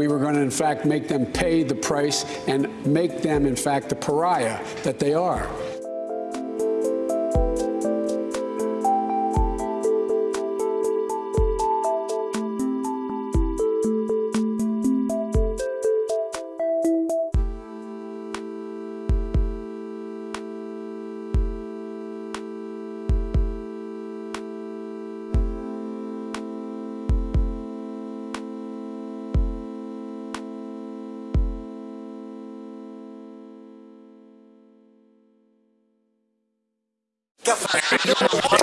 We were going to, in fact, make them pay the price and make them, in fact, the pariah that they are. que a